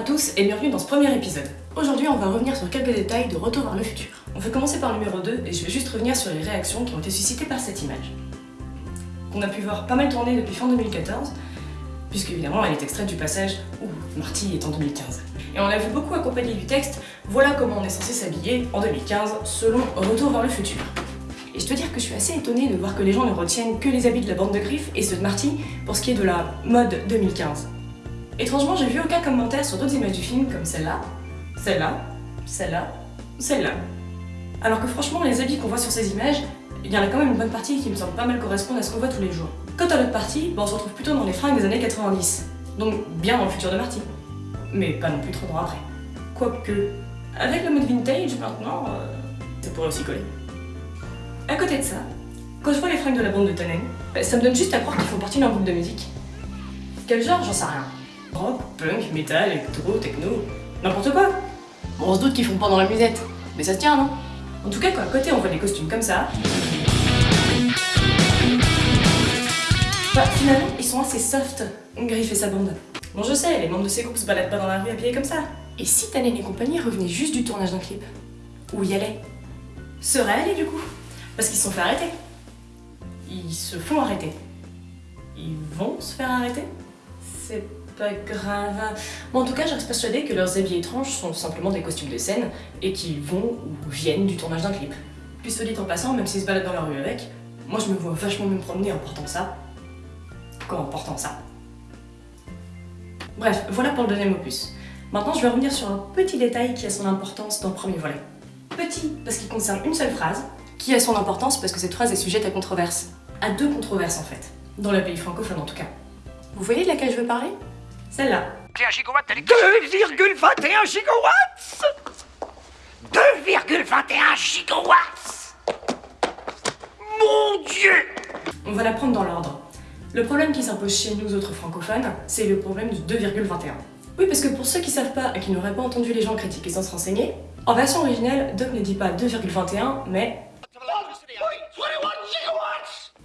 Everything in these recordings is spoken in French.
tous et bienvenue dans ce premier épisode. Aujourd'hui, on va revenir sur quelques détails de Retour vers le futur. On va commencer par le numéro 2 et je vais juste revenir sur les réactions qui ont été suscitées par cette image. Qu'on a pu voir pas mal tourner depuis fin 2014, puisque évidemment elle est extraite du passage où Marty est en 2015. Et on l'a vu beaucoup accompagné du texte « Voilà comment on est censé s'habiller en 2015 selon Retour vers le futur ». Et je dois dire que je suis assez étonnée de voir que les gens ne retiennent que les habits de la bande de griffes et ceux de Marty pour ce qui est de la mode 2015. Étrangement, j'ai vu aucun commentaire sur d'autres images du film comme celle-là, celle-là, celle-là, celle-là. Alors que franchement, les habits qu'on voit sur ces images, il y en a quand même une bonne partie qui me semble pas mal correspondre à ce qu'on voit tous les jours. Quant à l'autre partie, on se retrouve plutôt dans les fringues des années 90. Donc bien dans le futur de Marty. Mais pas non plus trop loin après. Quoique, avec le mode vintage maintenant, euh, ça pourrait aussi coller. À côté de ça, quand je vois les fringues de la bande de Tannen, bah, ça me donne juste à croire qu'ils font partie d'un groupe de musique. Quel genre, j'en sais rien. Rock, punk, metal, électro, techno, n'importe quoi. Bon, on se doute qu'ils font pas dans la musette, mais ça se tient, non? En tout cas, quand à côté on voit des costumes comme ça... Bah, finalement, ils sont assez soft, Griff et sa bande. Bon, je sais, les membres de ces groupes se baladent pas dans la rue habillés comme ça. Et si Tannen et compagnie revenaient juste du tournage d'un clip? Où y allaient? Seraient allés, du coup? Parce qu'ils se sont fait arrêter. Ils se font arrêter. Ils vont se faire arrêter? C'est pas grave. Bon, en tout cas, je reste persuadée que leurs habits étranges sont simplement des costumes de scène et qu'ils vont ou viennent du tournage d'un clip. Puis se dit en passant, même s'ils se baladent dans la rue avec, moi je me vois vachement me promener en portant ça. Quoi en portant ça Bref, voilà pour le deuxième opus. Maintenant, je vais revenir sur un petit détail qui a son importance dans le premier volet. Petit, parce qu'il concerne une seule phrase, qui a son importance parce que cette phrase est sujette à controverse. À deux controverses en fait, dans le pays francophone en tout cas. Vous voyez de laquelle je veux parler? Celle-là. 2,21 gigawatts 2,21 gigawatts Mon Dieu On va la prendre dans l'ordre. Le problème qui s'impose chez nous autres francophones, c'est le problème du 2,21. Oui, parce que pour ceux qui savent pas et qui n'auraient pas entendu les gens critiquer sans se renseigner, en version originale, Doc ne dit pas 2,21, mais...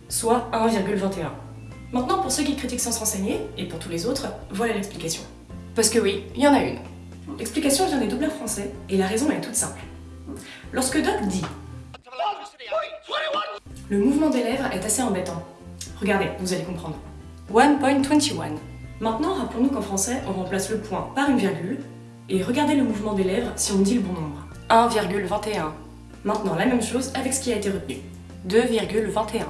soit 1,21. Maintenant, pour ceux qui critiquent sans se renseigner, et pour tous les autres, voilà l'explication. Parce que oui, il y en a une. L'explication vient des doubleurs français, et la raison est toute simple. Lorsque Doc dit le mouvement des lèvres est assez embêtant. Regardez, vous allez comprendre. 1.21. Maintenant, rappelons-nous qu'en français, on remplace le point par une virgule, et regardez le mouvement des lèvres si on dit le bon nombre. 1,21. Maintenant, la même chose avec ce qui a été retenu. 2,21.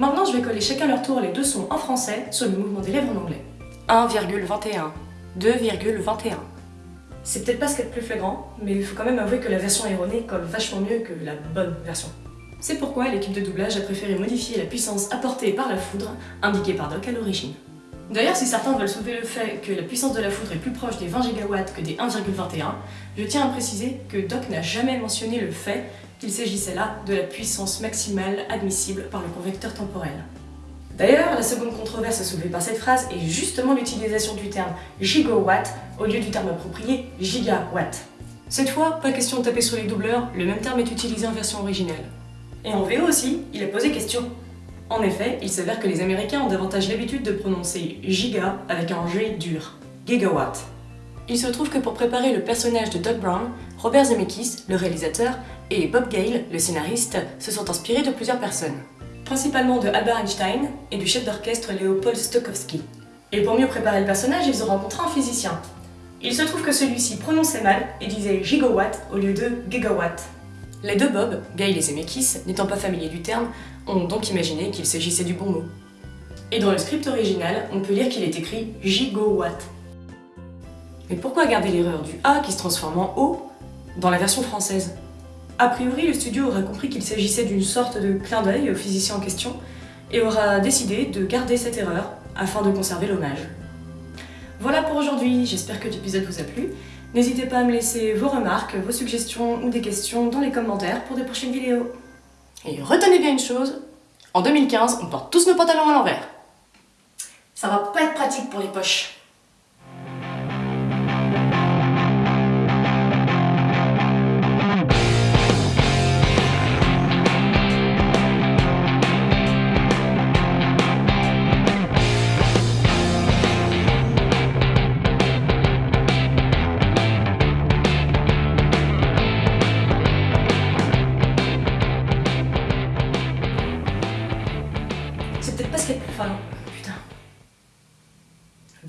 Maintenant, je vais coller chacun leur tour les deux sons en français sur le mouvement des lèvres en anglais. 1,21. 2,21. C'est peut-être pas ce qu'il y a de plus flagrant, mais il faut quand même avouer que la version erronée colle vachement mieux que la bonne version. C'est pourquoi l'équipe de doublage a préféré modifier la puissance apportée par la foudre, indiquée par Doc à l'origine. D'ailleurs, si certains veulent soulever le fait que la puissance de la foudre est plus proche des 20 gigawatts que des 1,21, je tiens à préciser que Doc n'a jamais mentionné le fait qu'il s'agissait là de la puissance maximale admissible par le convecteur temporel. D'ailleurs, la seconde controverse soulevée par cette phrase est justement l'utilisation du terme gigawatt au lieu du terme approprié gigawatt. Cette fois, pas question de taper sur les doubleurs, le même terme est utilisé en version originale. Et en VO aussi, il a posé question. En effet, il s'avère que les Américains ont davantage l'habitude de prononcer giga avec un G dur, gigawatt. Il se trouve que pour préparer le personnage de Doc Brown, Robert Zemeckis, le réalisateur, et Bob Gale, le scénariste, se sont inspirés de plusieurs personnes. Principalement de Albert Einstein et du chef d'orchestre Leopold Stokowski. Et pour mieux préparer le personnage, ils ont rencontré un physicien. Il se trouve que celui-ci prononçait mal et disait gigawatt au lieu de gigawatt. Les deux Bob, Gale et Zemeckis, n'étant pas familiers du terme, ont donc imaginé qu'il s'agissait du bon mot. Et dans le script original, on peut lire qu'il est écrit gigawatt. Mais pourquoi garder l'erreur du A qui se transforme en O dans la version française A priori, le studio aura compris qu'il s'agissait d'une sorte de clin d'œil au physicien en question et aura décidé de garder cette erreur afin de conserver l'hommage. Voilà pour aujourd'hui, j'espère que l'épisode vous a plu. N'hésitez pas à me laisser vos remarques, vos suggestions ou des questions dans les commentaires pour des prochaines vidéos. Et retenez bien une chose, en 2015, on porte tous nos pantalons à l'envers. Ça va pas être pratique pour les poches.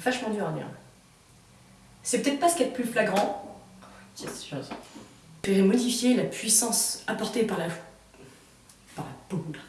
Vachement dur à dire. C'est peut-être pas ce qu'il y a de plus flagrant. Je modifier la puissance apportée par la... par la poudre.